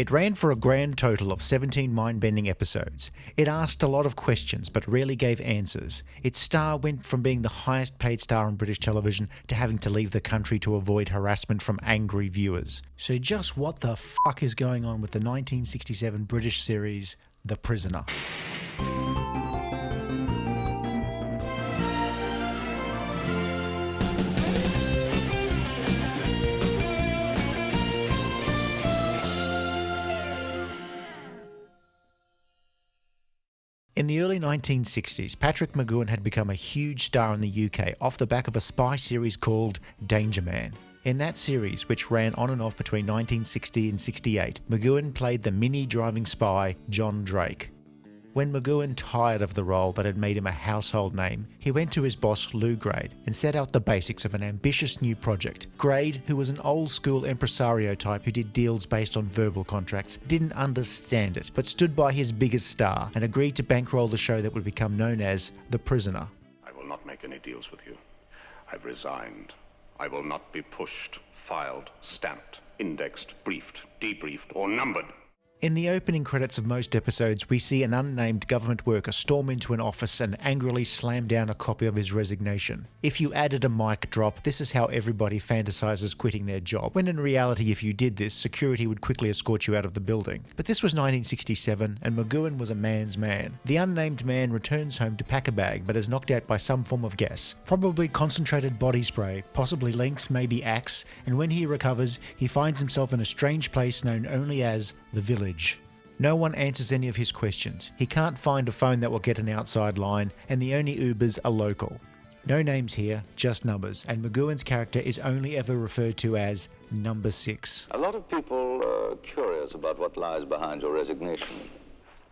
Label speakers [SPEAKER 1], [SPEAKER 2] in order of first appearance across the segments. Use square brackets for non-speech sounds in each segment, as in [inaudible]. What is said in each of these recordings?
[SPEAKER 1] It ran for a grand total of 17 mind bending episodes. It asked a lot of questions but rarely gave answers. Its star went from being the highest paid star on British television to having to leave the country to avoid harassment from angry viewers. So, just what the fuck is going on with the 1967 British series The Prisoner? In the early 1960s, Patrick McGoohan had become a huge star in the UK off the back of a spy series called Danger Man. In that series, which ran on and off between 1960 and 68, McGoohan played the mini driving spy John Drake. When McGoohan tired of the role that had made him a household name, he went to his boss Lew Grade and set out the basics of an ambitious new project. Grade, who was an old school impresario type who did deals based on verbal contracts, didn't understand it, but stood by his biggest star and agreed to bankroll the show that would become known as The Prisoner.
[SPEAKER 2] I will not make any deals with you. I've resigned. I will not be pushed, filed, stamped, indexed, briefed, debriefed, or numbered.
[SPEAKER 1] In the opening credits of most episodes, we see an unnamed government worker storm into an office and angrily slam down a copy of his resignation. If you added a mic drop, this is how everybody fantasizes quitting their job, when in reality, if you did this, security would quickly escort you out of the building. But this was 1967, and McGoohan was a man's man. The unnamed man returns home to pack a bag, but is knocked out by some form of gas, probably concentrated body spray, possibly Lynx, maybe Axe, and when he recovers, he finds himself in a strange place known only as the village. No one answers any of his questions. He can't find a phone that will get an outside line, and the only Ubers are local. No names here, just numbers, and McGoohan's character is only ever referred to as Number Six.
[SPEAKER 3] A lot of people are curious about what lies behind your resignation.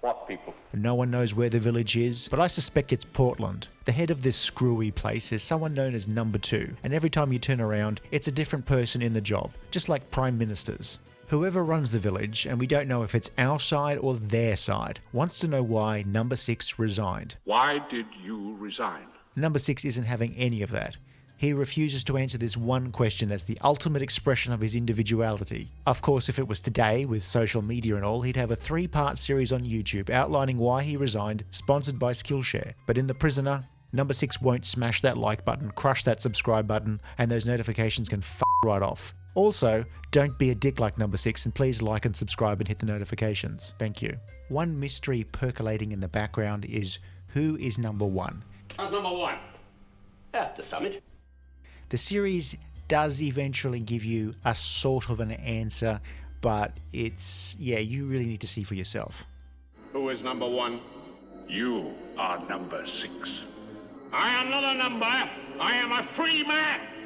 [SPEAKER 2] What people?
[SPEAKER 1] No one knows where the village is, but I suspect it's Portland. The head of this screwy place is someone known as Number Two, and every time you turn around, it's a different person in the job, just like prime ministers. Whoever runs the village, and we don't know if it's our side or their side, wants to know why Number 6 resigned.
[SPEAKER 2] Why did you resign?
[SPEAKER 1] Number 6 isn't having any of that. He refuses to answer this one question as the ultimate expression of his individuality. Of course, if it was today, with social media and all, he'd have a three part series on YouTube outlining why he resigned, sponsored by Skillshare. But in The Prisoner, Number 6 won't smash that like button, crush that subscribe button, and those notifications can f right off. Also, don't be a dick like number six and please like and subscribe and hit the notifications. Thank you. One mystery percolating in the background is who is number one?
[SPEAKER 2] How's number one? At the summit.
[SPEAKER 1] The series does eventually give you a sort of an answer, but it's, yeah, you really need to see for yourself.
[SPEAKER 2] Who is number one? You are number six. I am not a number. I am a free man.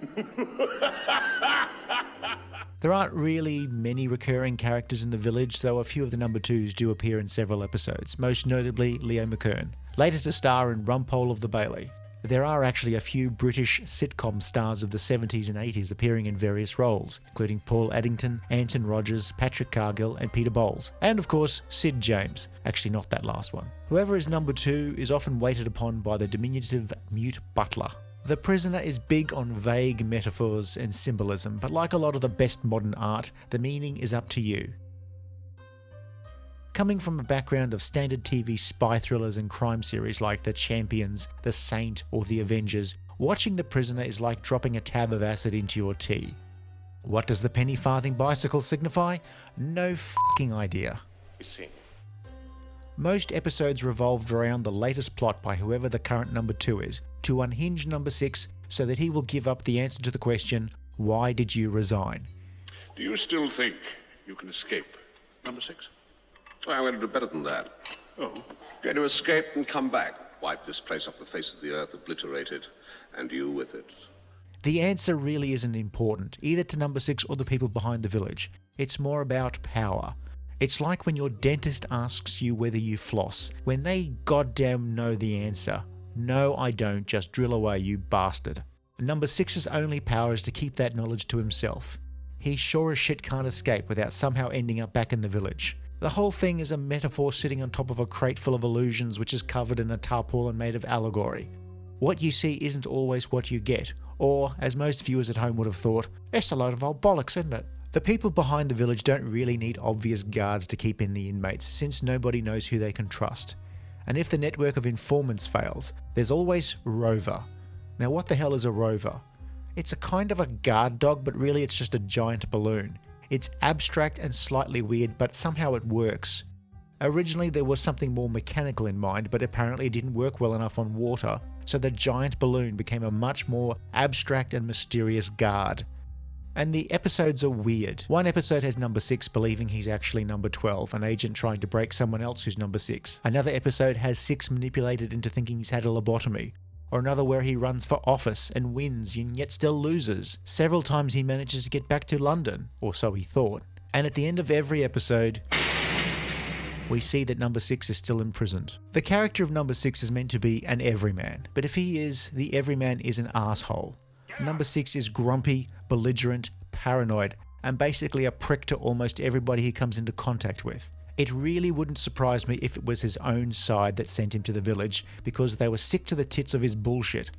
[SPEAKER 2] [laughs]
[SPEAKER 1] there aren't really many recurring characters in the village, though a few of the number twos do appear in several episodes, most notably Leo McKern, later to star in Rumpole of the Bailey. There are actually a few British sitcom stars of the 70s and 80s appearing in various roles, including Paul Eddington, Anton Rodgers, Patrick Cargill, and Peter Bowles. And of course, Sid James. Actually, not that last one. Whoever is number two is often waited upon by the diminutive mute butler. The Prisoner is big on vague metaphors and symbolism, but like a lot of the best modern art, the meaning is up to you. Coming from a background of standard TV spy thrillers and crime series like The Champions, The Saint, or The Avengers, watching The Prisoner is like dropping a tab of acid into your tea. What does the penny farthing bicycle signify? No fucking idea. Most episodes revolved around the latest plot by whoever the current number two is, to unhinge number six so that he will give up the answer to the question, Why did you resign?
[SPEAKER 2] Do you still think you can escape number six?
[SPEAKER 4] Well, I'm going to do better than that.
[SPEAKER 2] Oh?
[SPEAKER 4] Going to escape and come back. Wipe this place off the face of the earth, obliterate it, and you with it.
[SPEAKER 1] The answer really isn't important, either to number six or the people behind the village. It's more about power. It's like when your dentist asks you whether you floss, when they goddamn know the answer. No, I don't, just drill away, you bastard. Number six's only power is to keep that knowledge to himself. He sure as shit can't escape without somehow ending up back in the village. The whole thing is a metaphor sitting on top of a crate full of illusions which is covered in a tarpaulin made of allegory. What you see isn't always what you get, or, as most viewers at home would have thought, it's a load of old bollocks, isn't it? The people behind the village don't really need obvious guards to keep in the inmates, since nobody knows who they can trust. And if the network of informants fails, there's always Rover. Now, what the hell is a Rover? It's a kind of a guard dog, but really it's just a giant balloon. It's abstract and slightly weird, but somehow it works. Originally, there was something more mechanical in mind, but apparently it didn't work well enough on water, so the giant balloon became a much more abstract and mysterious guard. And the episodes are weird. One episode has number 6 believing he's actually number 12, an agent trying to break someone else who's number 6. Another episode has 6 manipulated into thinking he's had a lobotomy. Or another where he runs for office and wins and yet still loses. Several times he manages to get back to London, or so he thought. And at the end of every episode, we see that number 6 is still imprisoned. The character of number 6 is meant to be an everyman, but if he is, the everyman is an asshole. Number 6 is grumpy, belligerent, paranoid, and basically a prick to almost everybody he comes into contact with. It really wouldn't surprise me if it was his own side that sent him to the village because they were sick to the tits of his bullshit.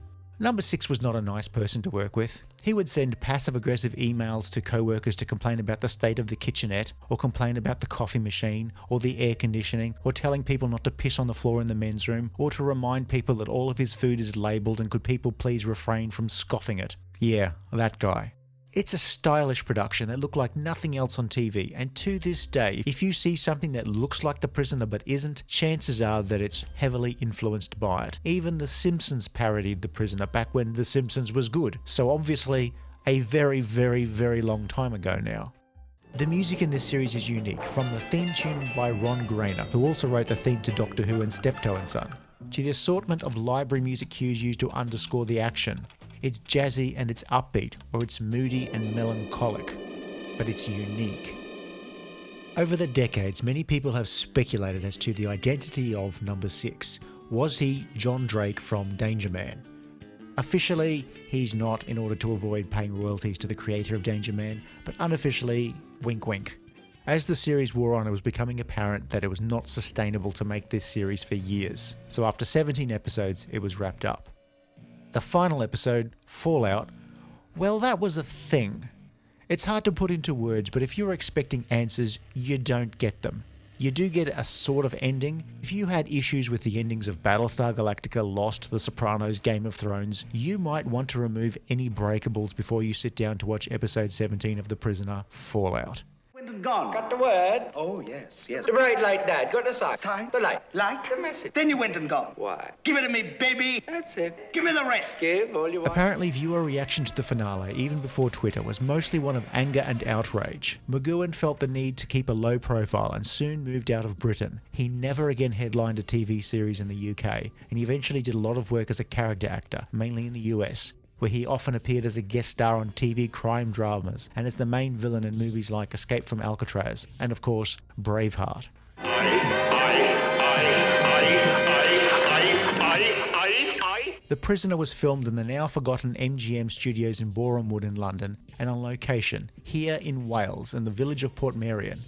[SPEAKER 1] Number 6 was not a nice person to work with. He would send passive aggressive emails to co workers to complain about the state of the kitchenette, or complain about the coffee machine, or the air conditioning, or telling people not to piss on the floor in the men's room, or to remind people that all of his food is labelled and could people please refrain from scoffing it. Yeah, that guy. It's a stylish production that looked like nothing else on TV, and to this day, if you see something that looks like The Prisoner but isn't, chances are that it's heavily influenced by it. Even The Simpsons parodied The Prisoner back when The Simpsons was good, so obviously a very, very, very long time ago now. The music in this series is unique, from the theme tune by Ron Grainer, who also wrote the theme to Doctor Who and Steptoe and Son, to the assortment of library music cues used to underscore the action, it's jazzy and it's upbeat, or it's moody and melancholic, but it's unique. Over the decades, many people have speculated as to the identity of Number 6. Was he John Drake from Danger Man? Officially, he's not in order to avoid paying royalties to the creator of Danger Man, but unofficially, wink wink. As the series wore on, it was becoming apparent that it was not sustainable to make this series for years. So after 17 episodes, it was wrapped up. The final episode, Fallout, well, that was a thing. It's hard to put into words, but if you're expecting answers, you don't get them. You do get a sort of ending. If you had issues with the endings of Battlestar Galactica, Lost, The Sopranos, Game of Thrones, you might want to remove any breakables before you sit down to watch episode 17 of The Prisoner Fallout
[SPEAKER 5] gone. Got the word?
[SPEAKER 6] Oh, yes, yes.
[SPEAKER 5] The bright light, Dad. Got the sign.
[SPEAKER 6] Sign?
[SPEAKER 5] The light.
[SPEAKER 6] Light?
[SPEAKER 5] The message.
[SPEAKER 6] Then you went and gone.
[SPEAKER 5] Why?
[SPEAKER 6] Give it to me, baby.
[SPEAKER 5] That's it.
[SPEAKER 6] Give me the rest.
[SPEAKER 5] Give all you want.
[SPEAKER 1] Apparently, viewer reaction to the finale, even before Twitter, was mostly one of anger and outrage. McGoohan felt the need to keep a low profile and soon moved out of Britain. He never again headlined a TV series in the UK, and he eventually did a lot of work as a character actor, mainly in the US where he often appeared as a guest star on TV crime dramas and as the main villain in movies like Escape from Alcatraz and, of course, Braveheart. The Prisoner was filmed in the now forgotten MGM studios in Boreham Wood in London and on location, here in Wales, in the village of Portmeirion.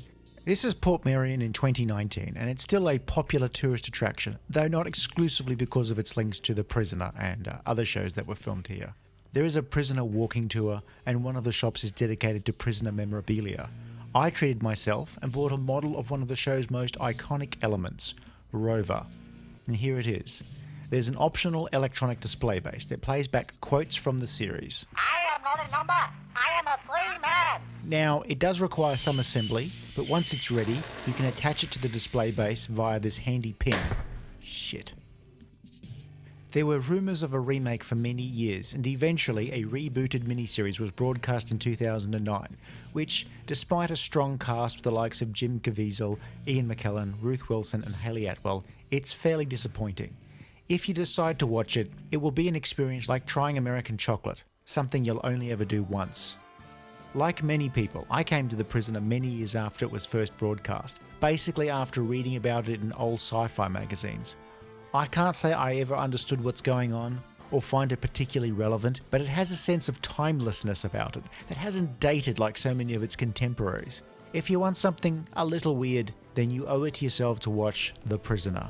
[SPEAKER 1] This is Portmeirion in 2019, and it's still a popular tourist attraction, though not exclusively because of its links to The Prisoner and uh, other shows that were filmed here. There is a prisoner walking tour, and one of the shops is dedicated to prisoner memorabilia. I treated myself and bought a model of one of the show's most iconic elements, Rover. And here it is. There's an optional electronic display base that plays back quotes from the series.
[SPEAKER 7] I am not a number. I am a free man.
[SPEAKER 1] Now, it does require some assembly, but once it's ready, you can attach it to the display base via this handy pin. Shit. There were rumours of a remake for many years, and eventually a rebooted miniseries was broadcast in 2009, which, despite a strong cast with the likes of Jim Caviezel, Ian McKellen, Ruth Wilson, and Hayley Atwell, it's fairly disappointing. If you decide to watch it, it will be an experience like trying American chocolate, something you'll only ever do once. Like many people, I came to The Prisoner many years after it was first broadcast, basically after reading about it in old sci fi magazines. I can't say I ever understood what's going on or find it particularly relevant, but it has a sense of timelessness about it that hasn't dated like so many of its contemporaries. If you want something a little weird, then you owe it to yourself to watch The Prisoner.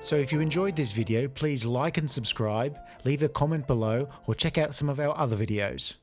[SPEAKER 1] So if you enjoyed this video, please like and subscribe, leave a comment below, or check out some of our other videos.